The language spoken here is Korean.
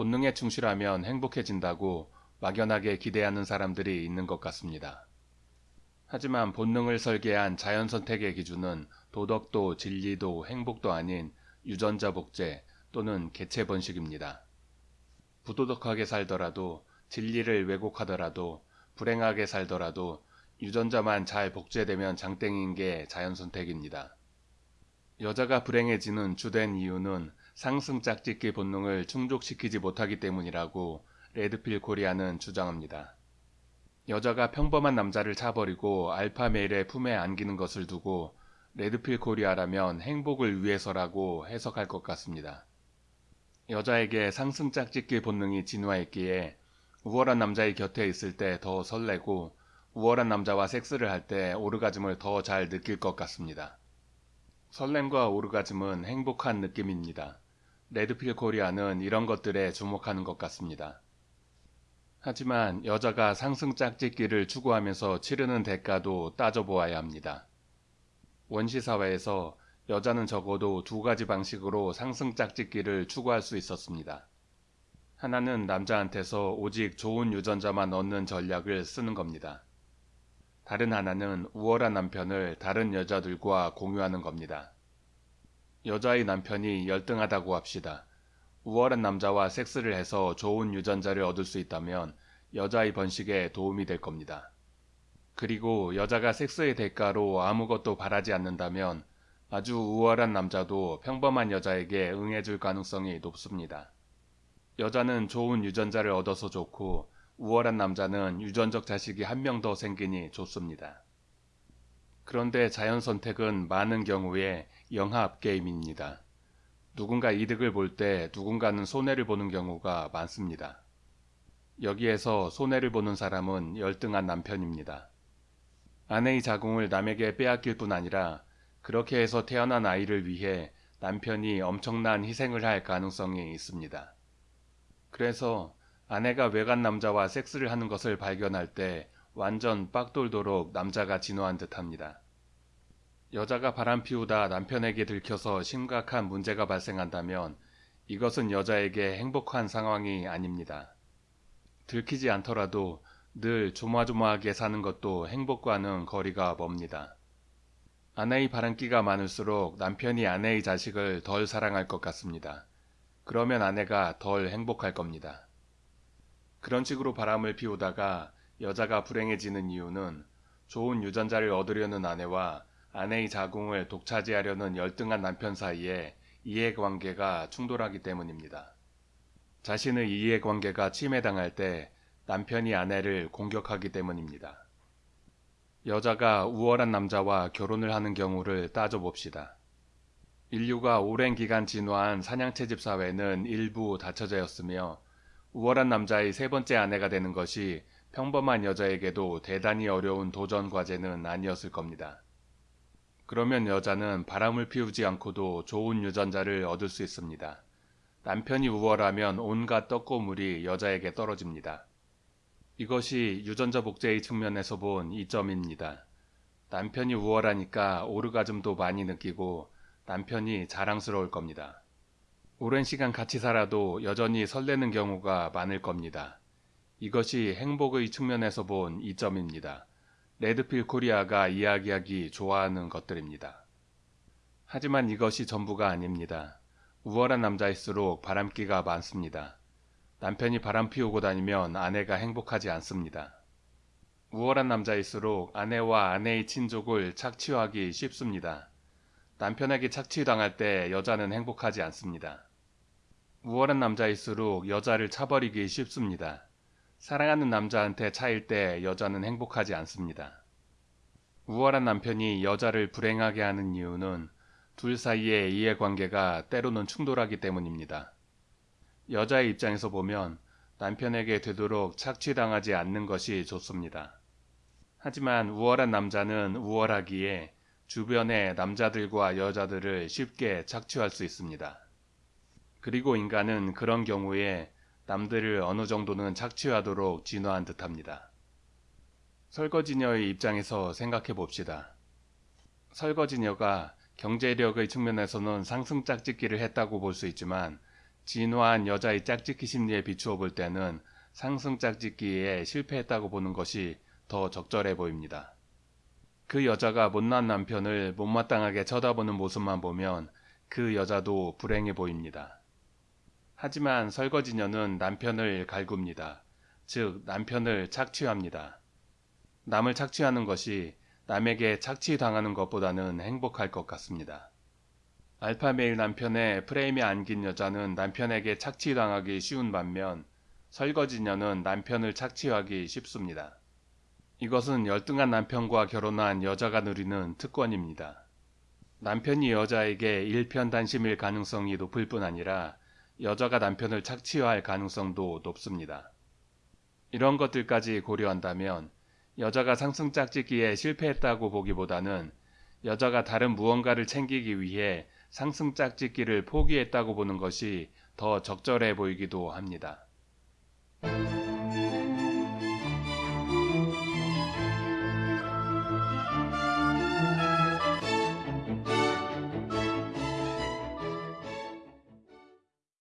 본능에 충실하면 행복해진다고 막연하게 기대하는 사람들이 있는 것 같습니다. 하지만 본능을 설계한 자연 선택의 기준은 도덕도 진리도 행복도 아닌 유전자 복제 또는 개체 번식입니다. 부도덕하게 살더라도 진리를 왜곡하더라도 불행하게 살더라도 유전자만 잘 복제되면 장땡인 게 자연 선택입니다. 여자가 불행해지는 주된 이유는 상승 짝짓기 본능을 충족시키지 못하기 때문이라고 레드필 코리아는 주장합니다. 여자가 평범한 남자를 차버리고 alpha male의 품에 안기는 것을 두고 레드필 코리아라면 행복을 위해서라고 해석할 것 같습니다. 여자에게 상승 짝짓기 본능이 진화했기에 우월한 남자의 곁에 있을 때 더 설레고 우월한 남자와 섹스를 할 때 오르가즘을 더 잘 느낄 것 같습니다. 설렘과 오르가즘은 행복한 느낌입니다. 레드필 코리아는 이런 것들에 주목하는 것 같습니다. 하지만 여자가 상승 짝짓기를 추구하면서 치르는 대가도 따져보아야 합니다. 원시사회에서 여자는 적어도 두 가지 방식으로 상승 짝짓기를 추구할 수 있었습니다. 하나는 남자한테서 오직 좋은 유전자만 얻는 전략을 쓰는 겁니다. 다른 하나는 우월한 남편을 다른 여자들과 공유하는 겁니다. 여자의 남편이 열등하다고 합시다. 우월한 남자와 섹스를 해서 좋은 유전자를 얻을 수 있다면 여자의 번식에 도움이 될 겁니다. 그리고 여자가 섹스의 대가로 아무것도 바라지 않는다면 아주 우월한 남자도 평범한 여자에게 응해줄 가능성이 높습니다. 여자는 좋은 유전자를 얻어서 좋고 우월한 남자는 유전적 자식이 한 명 더 생기니 좋습니다. 그런데 자연 선택은 많은 경우에 영합 게임입니다. 누군가 이득을 볼 때 누군가는 손해를 보는 경우가 많습니다. 여기에서 손해를 보는 사람은 열등한 남편입니다. 아내의 자궁을 남에게 빼앗길 뿐 아니라 그렇게 해서 태어난 아이를 위해 남편이 엄청난 희생을 할 가능성이 있습니다. 그래서 아내가 외간 남자와 섹스를 하는 것을 발견할 때 완전 빡돌도록 남자가 진화한 듯 합니다. 여자가 바람 피우다 남편에게 들켜서 심각한 문제가 발생한다면 이것은 여자에게 행복한 상황이 아닙니다. 들키지 않더라도 늘 조마조마하게 사는 것도 행복과는 거리가 멉니다. 아내의 바람기가 많을수록 남편이 아내의 자식을 덜 사랑할 것 같습니다. 그러면 아내가 덜 행복할 겁니다. 그런 식으로 바람을 피우다가 여자가 불행해지는 이유는 좋은 유전자를 얻으려는 아내와 아내의 자궁을 독차지하려는 열등한 남편 사이에 이해관계가 충돌하기 때문입니다. 자신의 이해관계가 침해당할 때 남편이 아내를 공격하기 때문입니다. 여자가 우월한 남자와 결혼을 하는 경우를 따져봅시다. 인류가 오랜 기간 진화한 사냥채집 사회는 일부 다처제였으며 우월한 남자의 세 번째 아내가 되는 것이 평범한 여자에게도 대단히 어려운 도전 과제는 아니었을 겁니다. 그러면 여자는 바람을 피우지 않고도 좋은 유전자를 얻을 수 있습니다. 남편이 우월하면 온갖 떡고물이 여자에게 떨어집니다. 이것이 유전자 복제의 측면에서 본 이점입니다. 남편이 우월하니까 오르가즘도 많이 느끼고 남편이 자랑스러울 겁니다. 오랜 시간 같이 살아도 여전히 설레는 경우가 많을 겁니다. 이것이 행복의 측면에서 본 이점입니다. 레드필 코리아가 이야기하기 좋아하는 것들입니다. 하지만 이것이 전부가 아닙니다. 우월한 남자일수록 바람기가 많습니다. 남편이 바람 피우고 다니면 아내가 행복하지 않습니다. 우월한 남자일수록 아내와 아내의 친족을 착취하기 쉽습니다. 남편에게 착취당할 때 여자는 행복하지 않습니다. 우월한 남자일수록 여자를 차버리기 쉽습니다. 사랑하는 남자한테 차일 때 여자는 행복하지 않습니다. 우월한 남편이 여자를 불행하게 하는 이유는 둘 사이의 이해관계가 때로는 충돌하기 때문입니다. 여자의 입장에서 보면 남편에게 되도록 착취당하지 않는 것이 좋습니다. 하지만 우월한 남자는 우월하기에 주변의 남자들과 여자들을 쉽게 착취할 수 있습니다. 그리고 인간은 그런 경우에 남들을 어느 정도는 착취하도록 진화한 듯합니다. 설거지녀의 입장에서 생각해 봅시다. 설거지녀가 경제력의 측면에서는 상승 짝짓기를 했다고 볼 수 있지만 진화한 여자의 짝짓기 심리에 비추어 볼 때는 상승 짝짓기에 실패했다고 보는 것이 더 적절해 보입니다. 그 여자가 못난 남편을 못마땅하게 쳐다보는 모습만 보면 그 여자도 불행해 보입니다. 하지만 설거지녀는 남편을 갈굽니다. 즉, 남편을 착취합니다. 남을 착취하는 것이 남에게 착취당하는 것보다는 행복할 것 같습니다. 알파메일 남편의 프레임에 안긴 여자는 남편에게 착취당하기 쉬운 반면 설거지녀는 남편을 착취하기 쉽습니다. 이것은 열등한 남편과 결혼한 여자가 누리는 특권입니다. 남편이 여자에게 일편단심일 가능성이 높을 뿐 아니라 여자가 남편을 착취할 가능성도 높습니다. 이런 것들까지 고려한다면 여자가 상승 짝짓기에 실패했다고 보기보다는 여자가 다른 무언가를 챙기기 위해 상승 짝짓기를 포기했다고 보는 것이 더 적절해 보이기도 합니다.